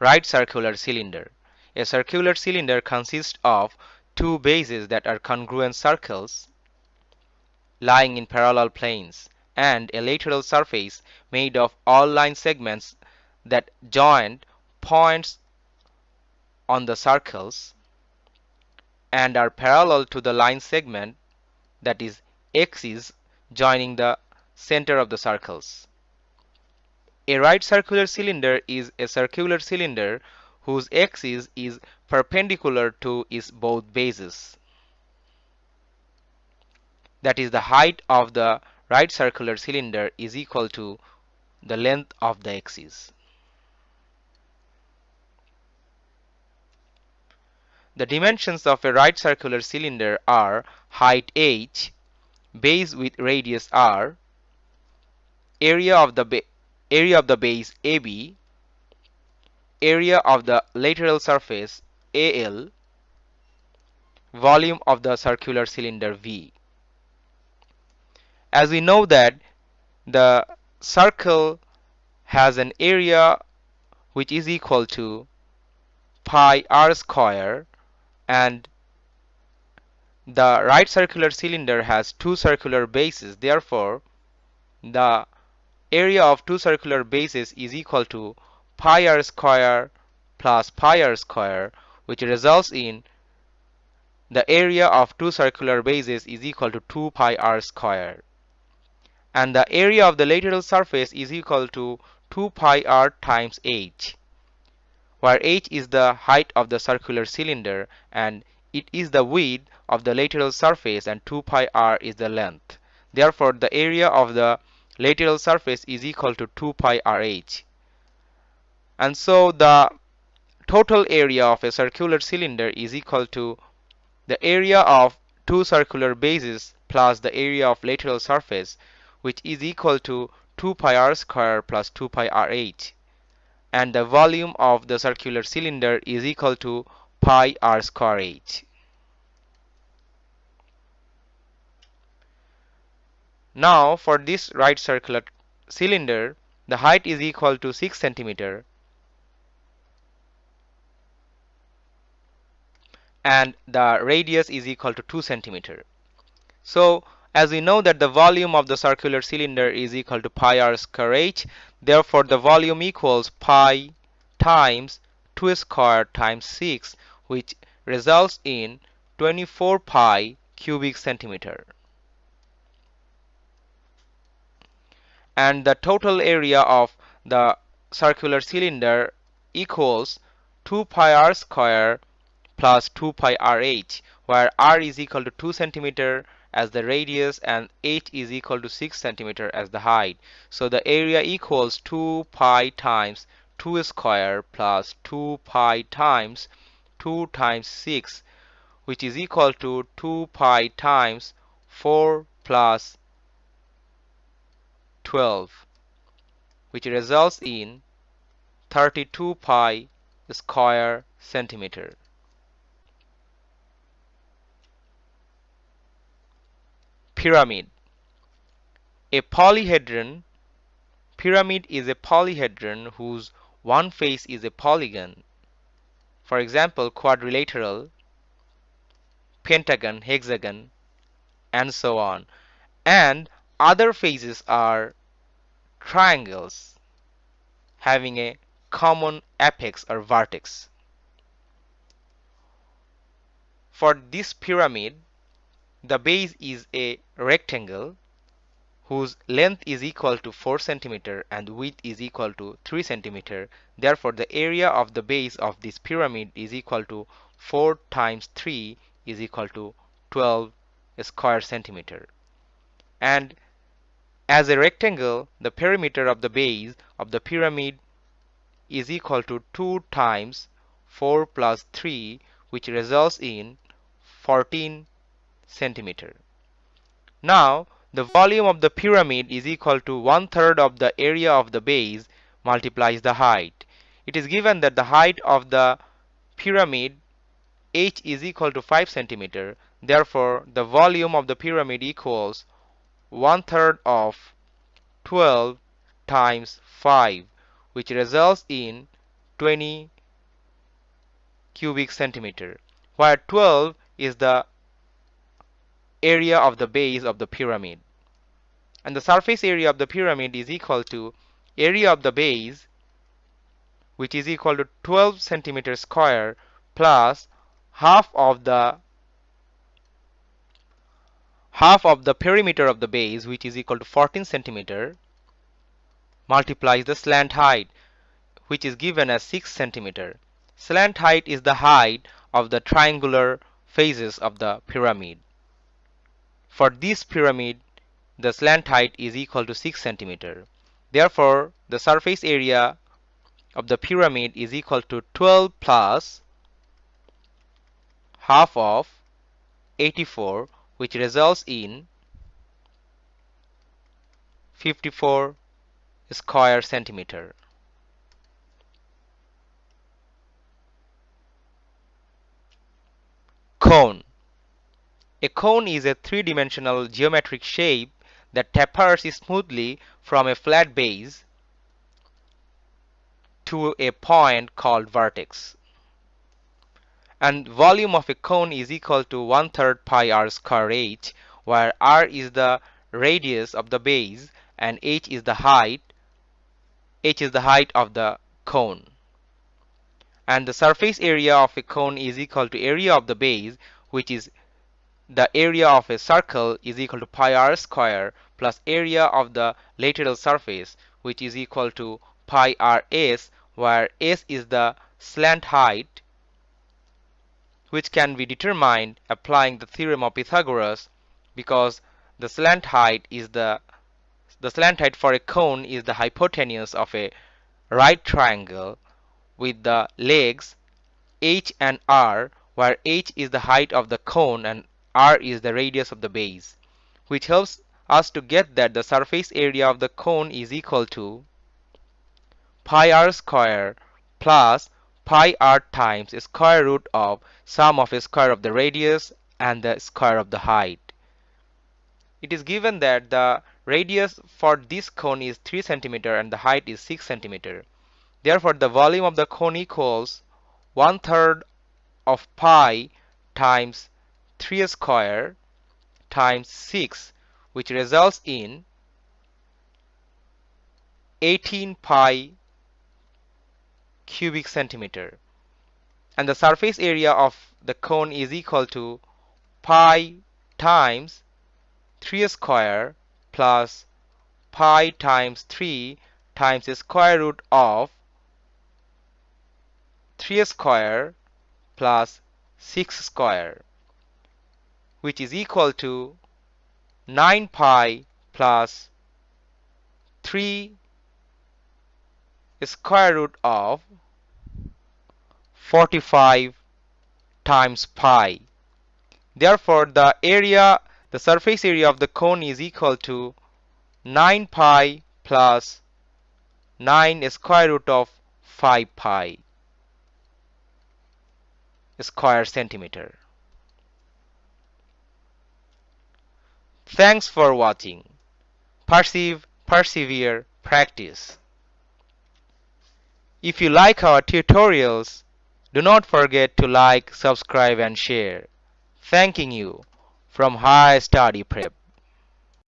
right circular cylinder. A circular cylinder consists of two bases that are congruent circles lying in parallel planes and a lateral surface made of all line segments that join points on the circles and are parallel to the line segment that is axis joining the center of the circles. A right circular cylinder is a circular cylinder whose axis is perpendicular to its both bases. That is the height of the right circular cylinder is equal to the length of the axis. The dimensions of a right circular cylinder are height h, base with radius r, area of the area of the base AB, area of the lateral surface AL, volume of the circular cylinder V. As we know that the circle has an area which is equal to pi r square and the right circular cylinder has two circular bases therefore the area of two circular bases is equal to pi r square plus pi r square which results in the area of two circular bases is equal to 2 pi r square and the area of the lateral surface is equal to 2 pi r times h where h is the height of the circular cylinder and it is the width of the lateral surface and 2 pi r is the length. Therefore, the area of the lateral surface is equal to 2 pi rh. And so the total area of a circular cylinder is equal to the area of two circular bases plus the area of lateral surface which is equal to 2 pi r square plus 2 pi rh and the volume of the circular cylinder is equal to pi r square h. Now for this right circular cylinder the height is equal to 6 centimeter and the radius is equal to 2 centimeter. So as we know that the volume of the circular cylinder is equal to pi r square h, therefore the volume equals pi times 2 square times 6 which results in 24 pi cubic centimeter. And the total area of the circular cylinder equals 2 pi r square plus 2 pi rh where r is equal to 2 centimeter as the radius and h is equal to 6 centimeter as the height. So the area equals 2 pi times 2 square plus 2 pi times 2 times 6 which is equal to 2 pi times 4 plus 12 which results in 32 pi square centimeter. Pyramid A polyhedron Pyramid is a polyhedron whose one face is a polygon. For example, quadrilateral, pentagon, hexagon, and so on. And other faces are triangles having a common apex or vertex. For this pyramid, the base is a rectangle whose length is equal to 4 cm and width is equal to 3 cm. Therefore, the area of the base of this pyramid is equal to 4 times 3 is equal to 12 square centimeter. And as a rectangle, the perimeter of the base of the pyramid is equal to 2 times 4 plus 3 which results in 14 centimeter. Now the volume of the pyramid is equal to one third of the area of the base multiplies the height. It is given that the height of the pyramid h is equal to 5 centimeter. Therefore, the volume of the pyramid equals one third of 12 times 5 which results in 20 cubic centimeter where 12 is the area of the base of the pyramid. And the surface area of the pyramid is equal to area of the base which is equal to 12 centimeter square plus half of the half of the perimeter of the base which is equal to 14 centimeter multiplies the slant height which is given as 6 centimeter. Slant height is the height of the triangular faces of the pyramid. For this pyramid the slant height is equal to 6 centimeter. Therefore the surface area of the pyramid is equal to 12 plus half of 84 which results in 54 square centimeter. Cone A cone is a three-dimensional geometric shape that tapers smoothly from a flat base to a point called vertex and volume of a cone is equal to one third pi r square h where r is the radius of the base and h is the height h is the height of the cone. And the surface area of a cone is equal to area of the base which is the area of a circle is equal to pi r square plus area of the lateral surface which is equal to pi r s where s is the slant height which can be determined applying the theorem of Pythagoras because the slant height is the the slant height for a cone is the hypotenuse of a right triangle with the legs h and r where h is the height of the cone and r is the radius of the base which helps us to get that the surface area of the cone is equal to pi r square plus pi r times square root of sum of square of the radius and the square of the height. It is given that the radius for this cone is 3 centimeter and the height is 6 centimeter. Therefore, the volume of the cone equals one third of pi times 3 square times 6 which results in 18 pi cubic centimeter. And the surface area of the cone is equal to pi times 3 square plus pi times 3 times the square root of 3 square plus 6 square which is equal to 9 pi plus 3 square root of 45 times pi. Therefore, the area, the surface area of the cone is equal to 9 pi plus 9 square root of 5 pi square centimeter. Thanks for watching. Perceive, persevere, practice. If you like our tutorials, do not forget to like, subscribe and share. Thanking you from High Study Prep.